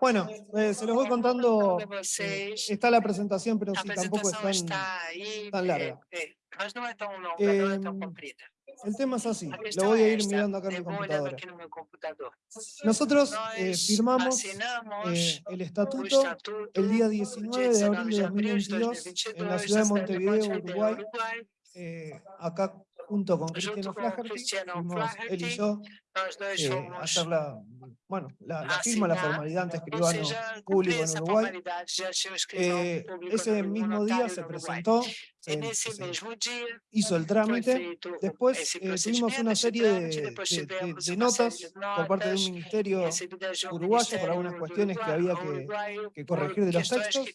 Bueno, eh, se los voy contando, eh, está la presentación, pero sí, tampoco es tan, larga. Em, el tema es así, lo voy a ir mirando acá en mi computadora. Nosotros eh, firmamos el estatuto el día 19 de abril de 2022 en la ciudad de Montevideo, Uruguay, acá junto con Cristiano Flaherty, él y yo, eh, hacer la, mm, bueno, la, firma, la formalidad ante escribano eh, público en Uruguay. Eh, ese mismo día se presentó en ese mismo día hizo el trámite. Después eh, tuvimos una serie de, de, de, de, notas por parte del ministerio uruguayo para algunas cuestiones que había que, que, corregir de los textos.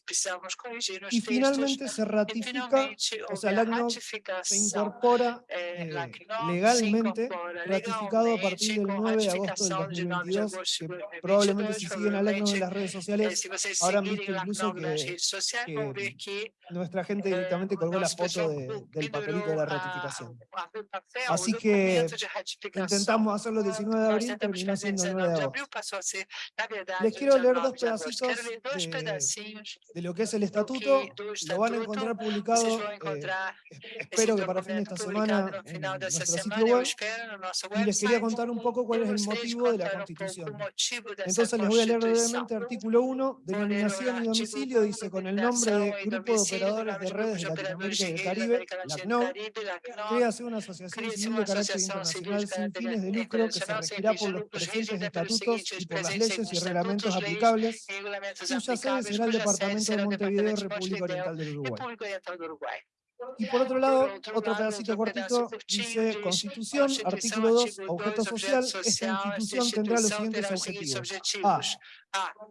Y finalmente se ratifica, o sea, el ACNOC se incorpora eh, eh legalmente, ratificado a partir del 9 de agosto del 2022, que probablemente si siguen al ACNOC en las redes sociales, habrán visto incluso que, que nuestra gente directamente colgó la foto de, del papelito de la ratificación. Así que intentamos hacerlo el 19 de abril, terminó siendo el 9 de agosto. Les quiero leer dos pedacitos de, de lo que es el estatuto, lo van a encontrar publicado, eh, e-, espero que para fin de esta semana, en nuestro sitio web, y les quería contar un poco cuál es el motivo de la Constitución. Entonces les voy a leer brevemente artículo 1, denominación y domicilio, dice, con el nombre de Grupo de Operadores de Redes de Latinoamérica y del Caribe, LACNOW, crea una asociación civil de carácter internacional sin fines de lucro que se regirá por los presentes estatutos y por las leyes y reglamentos aplicables, cuya sede será el Departamento de Montevideo, República Oriental del Uruguay. Y por otro lado, otro pedacito cortito dice Constitución, artículo 2, objeto social, esta institución tendrá los siguientes objetivos. A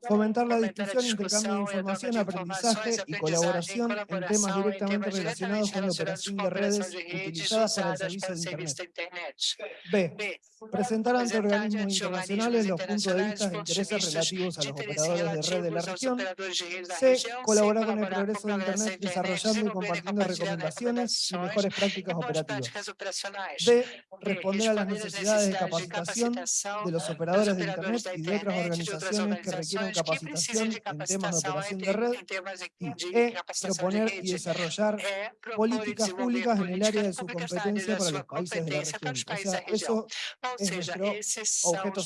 fomentar la discusión, intercambio de información, aprendizaje y colaboración en temas directamente relacionados con la operación de redes utilizadas para el servicio de Internet. B. Presentar ante organismos internacionales los puntos de vista e intereses relativos a los operadores de red de la región. C. Colaborar con el progreso de Internet desarrollando y compartiendo recomendaciones y mejores prácticas operativas. D. Responder a las necesidades de capacitación de los operadores de Internet y de otras organizaciones que requieren capacitación en temas de operación de red y E, proponer y desarrollar políticas públicas en el área de su competencia para los países de la región. O sea, eso es nuestro objeto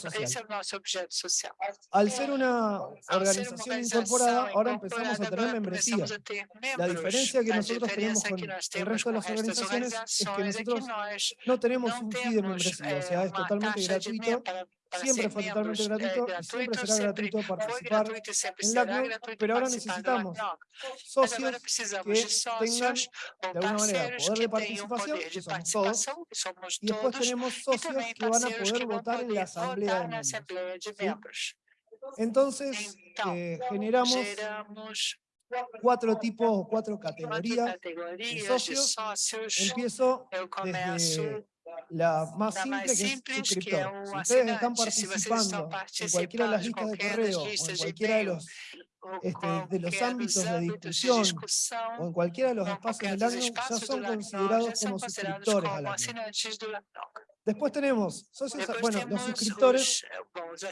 social. Al ser una organización incorporada, ahora empezamos a tener membresía. La diferencia que nosotros tenemos con el resto de las organizaciones es que nosotros no tenemos un fee de membresía, o sea, es totalmente gratuito siempre fue totalmente gratuito y siempre será gratuito participar en la CNOC, pero ahora necesitamos socios que tengan de alguna manera poder de participación, que somos todos, y después tenemos socios que van a poder votar en la Asamblea de Miembros. ¿sí? Entonces, eh, generamos cuatro tipos o cuatro categorías de socios. Empiezo desde la más simple que é subscriptor. Se ustedes están participando en cualquiera de las listas de correo en cualquiera de los este, de los ámbitos de discusión o en cualquiera de los espacios del ACNOC ya son considerados como suscriptores al Después tenemos socios, bueno, los suscriptores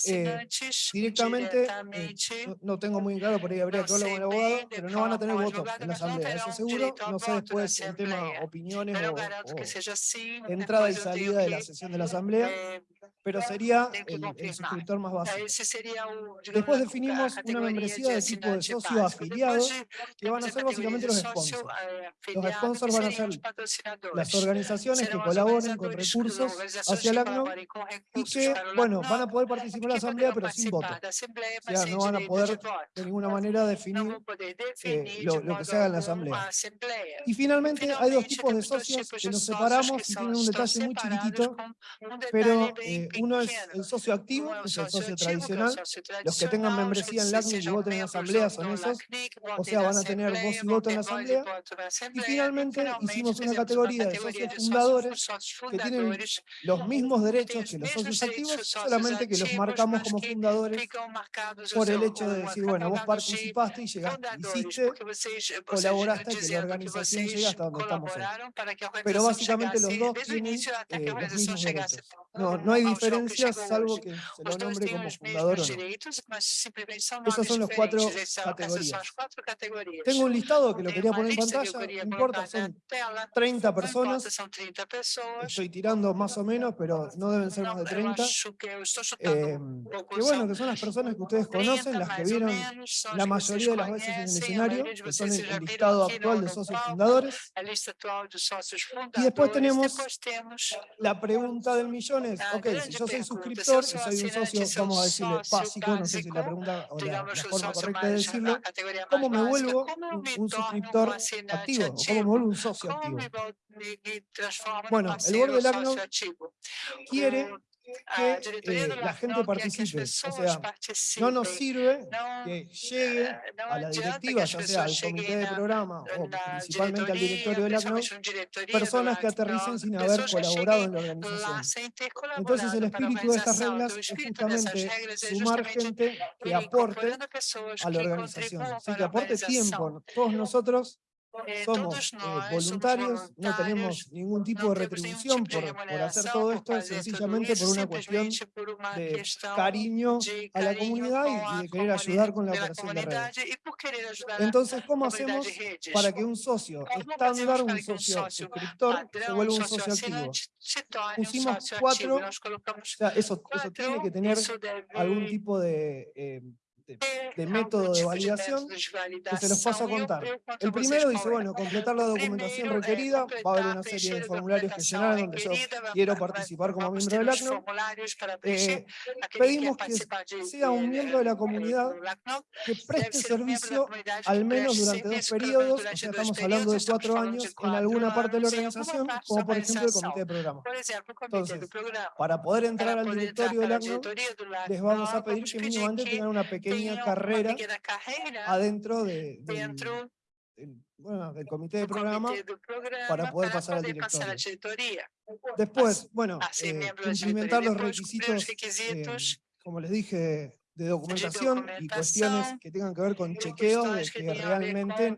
eh, directamente, eh, no, tengo muy claro, por ahí habría que hablar con el abogado, pero no van a tener voto en la asamblea, eso seguro. No sé después el tema opiniones o, entrada y salida de la sesión de la asamblea, pero sería el, el suscriptor más básico. Después definimos una membresía de tipo de socio afiliado, que van a ser básicamente los sponsors. Los sponsors van a ser las organizaciones que colaboren con recursos hacia el ACNUR y que, bueno, van a poder participar en la asamblea, pero sin voto. O sea, no van a poder de ninguna manera definir lo, lo, que se haga en la asamblea. Y finalmente hay dos tipos de socios que nos separamos y tienen un detalle muy chiquitito, pero uno es el socio activo, es el socio tradicional, los que tengan membresía en la ACNUR y voten en la asamblea son esos, o sea, van a tener voz y voto en la asamblea. Y finalmente hicimos una categoría de socios fundadores que tienen los mismos derechos que los socios activos, solamente que los marcamos como fundadores por el hecho de decir, bueno, vos participaste y llegaste, hiciste, colaboraste que la organización llegue hasta donde estamos hoy. Pero básicamente los dos tienen eh, los mismos derechos. No, no hay diferencias, salvo que se lo nombre como fundador o no. Esas son las cuatro categorías. Tengo un listado que lo quería poner en pantalla, no importa, son 30 personas. Estoy tirando más o menos, pero no deben ser más de 30. Eh, que bueno, que son las personas que ustedes conocen, las que vieron la mayoría de las veces en el escenario, que son el, listado actual de socios fundadores. Y después tenemos la pregunta del millón es, ok, si yo soy suscriptor y soy un socio, vamos a decirle básico, no sé si la pregunta o la, forma correcta de decirlo, ¿cómo me vuelvo un, suscriptor activo? ¿Cómo me vuelvo un socio activo? Bueno, el borde del ACNO quiere eh, que eh, la gente participe. O sea, no nos sirve que llegue a la directiva, ya sea al comité de programa o principalmente al directorio del ACNOR, personas que aterricen sin haber colaborado en la organización. Entonces el espíritu de estas reglas es justamente sumar gente que aporte a la organización, que aporte tiempo. Todos nosotros somos eh, voluntarios, no tenemos ningún tipo de retribución por, por hacer todo esto, sencillamente por una cuestión de cariño a la comunidad y, de querer ayudar con la operación de redes. Entonces, ¿cómo hacemos para que un socio estándar, un socio suscriptor, se vuelva un socio activo? Pusimos cuatro, o sea, eso, eso tiene que tener algún tipo de... Eh, de método de validación que se los paso a contar. El primero dice, bueno, completar la documentación requerida, va a haber una serie de formularios que llenar donde yo quiero participar como miembro del ACNO. Eh, pedimos que sea un miembro de la comunidad que preste servicio al menos durante dos periodos, o sea, estamos hablando de cuatro años, en alguna parte de la organización, como por ejemplo el comité de programa. Entonces, para poder entrar al directorio del ACNO, les vamos a pedir que mínimo antes tengan una pequeña pequeña carrera, carrera, adentro de, de el, del comité de programa, para poder pasar, a la. Después, bueno, eh, implementar los requisitos, eh, como les dije, de documentación, y cuestiones que tengan que ver con chequeos de que, realmente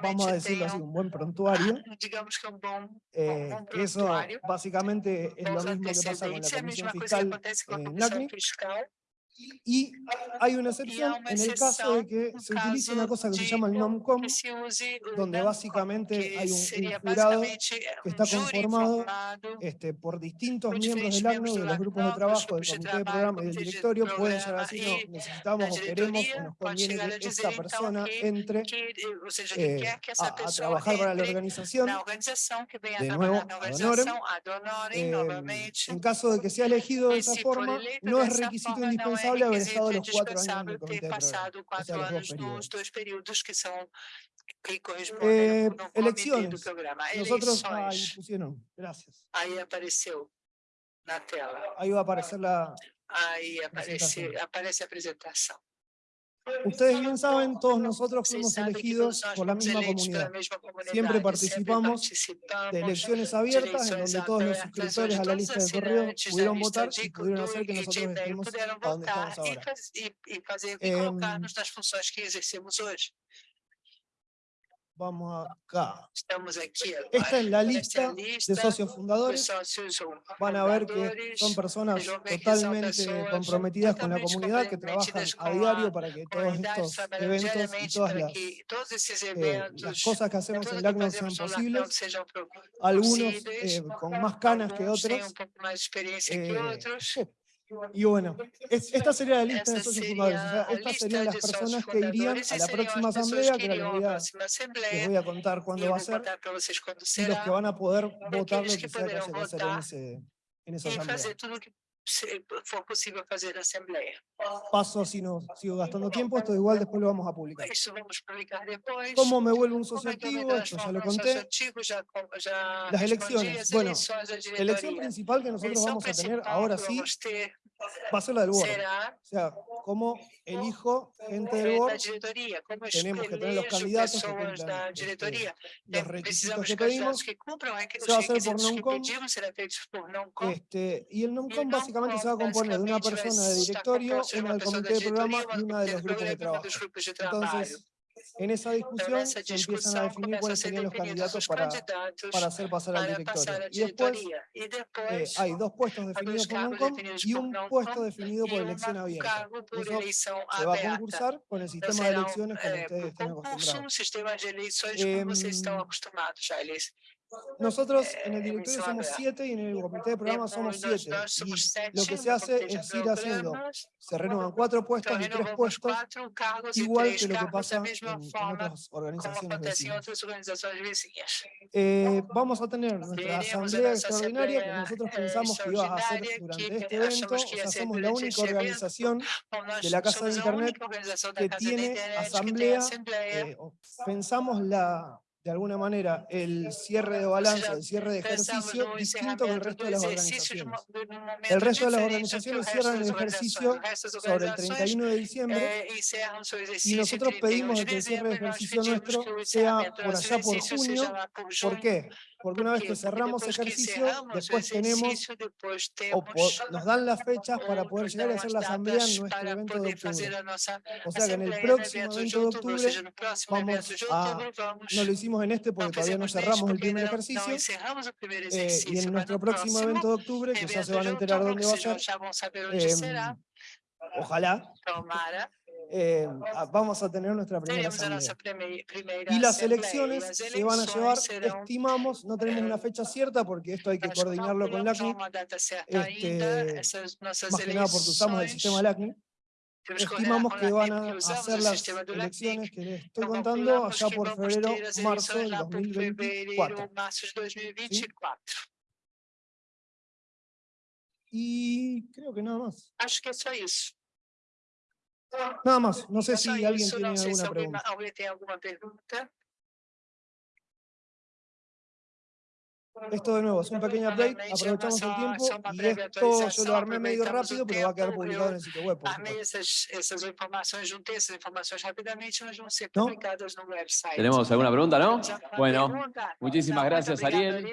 vamos a decirlo así, un buen prontuario. Digamos. Eh, eso básicamente es lo mismo que pasa con la y hay una excepción en el caso de que se utilice una cosa que se llama el NOMCOM, donde básicamente hay un, jurado que está conformado este, por distintos miembros del ACNO, de los grupos de trabajo, del comité de programa y del directorio, pueden ser así no, necesitamos o queremos o nos conviene que eh, esta persona entre a, trabajar para la organización, de nuevo, ad eh, en caso de que sea elegido de esa forma, no es requisito indispensable é solo, requisito indispensável ter passado quatro anos nos dois períodos que são que correspondem ao eleições. do programa. É eleições. Aí, apareceu na tela. Aí a Aí aparece, aparece a apresentação. Ustedes bien saben, todos nosotros fuimos elegidos por la misma comunidad. Siempre participamos de elecciones abiertas en donde todos los suscriptores a la lista de correo pudieron votar y pudieron hacer que nosotros estemos a donde estamos ahora. Eh, vamos acá. Estamos aquí. Esta es la lista, de socios fundadores. Van a ver que son personas totalmente comprometidas con la comunidad, que trabajan a diario para que todos estos eventos y todas eh, las, cosas que hacemos en LACNOC sean posibles. Algunos con más canas que eh, otros. Eh, y bueno, es, esta sería la lista de socios fundadores. O sea, estas serían las personas que irían a la próxima asamblea, que les voy, les voy a contar cuándo va a ser, y los que van a poder votar lo que sea que se va a hacer en, ese, en esa asamblea se, fue posible fazer a assembleia. Paso, si no sigo gastando tiempo, esto igual después lo vamos a publicar. Eso vamos a publicar después. ¿Cómo me vuelvo un socio activo? Esto ya lo conté. Las elecciones. Bueno, la elección principal que nosotros vamos a tener ahora sí va a ser la del board. O sea, non-com componer de una basicamente vai persona de estar directorio, composto de una uma del pessoa comité da de programa diretoria, y uma una de do los grupos de programa e uma trabajo. dos grupos de trabalho. Entonces, en esa discusión se empiezan a definir cuáles ser serían los candidatos os para, para hacer pasar al directorio. Y después eh, hay dos puestos definidos por definidos y un puesto definido por elección abierta. Eso se va a concursar con el Então, sistema de elecciones é, ustedes están concurso, acostumbrados. um Nosotros en el eh, directorio somos siete y en el comité de programa somos siete. Y lo que se hace es ir haciendo, se renuevan cuatro puestos y tres puestos, igual que lo que pasa en, en otras organizaciones vecinas. Eh, vamos a tener nuestra asamblea extraordinaria que nosotros eh, pensamos que iba a extraordinária durante este evento. O sea, somos la única organización de la Casa de Internet que tiene asamblea, eh, pensamos la, de alguna manera el cierre de balance, sea, el cierre de ejercicio distinto que el resto de las organizaciones. El resto de las organizaciones cierran el ejercicio sobre el organizações 31 de diciembre eh, y nosotros 31 pedimos que el cierre de ejercicio nuestro o sea por allá por junio. por ¿Por junho. qué? Porque una vez que cerramos ejercicio, después tenemos o nos dan las fechas para poder llegar dão hacer la asamblea en nuestro evento de octubre. a O sea que en el próximo evento de octubre vamos a- no lo hicimos en este porque todavía no cerramos el primer ejercicio. eh, y en nuestro próximo evento de octubre, que ya se van a enterar dónde va a ser, será, ojalá, eh, a- vamos a tener nuestra primera asamblea. Y las elecciones se van a llevar, estimamos, no tenemos una fecha cierta porque esto hay que não coordinarlo con data certa este, más que nada porque usamos el sistema LACNIC. Estimamos que van a hacer las elecciones que les estoy contando allá por febrero, marzo del lá por 2024. fevereiro, março de 2024. Y creo que nada más. Acho que só isso. Nada más. No sé si alguien tiene alguna pregunta. Esto de nuevo es un pequeño update, aprovechamos el tiempo y esto yo lo armé medio rápido, pero va a quedar publicado en el sitio web, juntei essas informações rapidamente, mas vão ser publicadas no website. ¿Tenemos alguna pregunta, no? Bueno, muchísimas gracias. Ariel.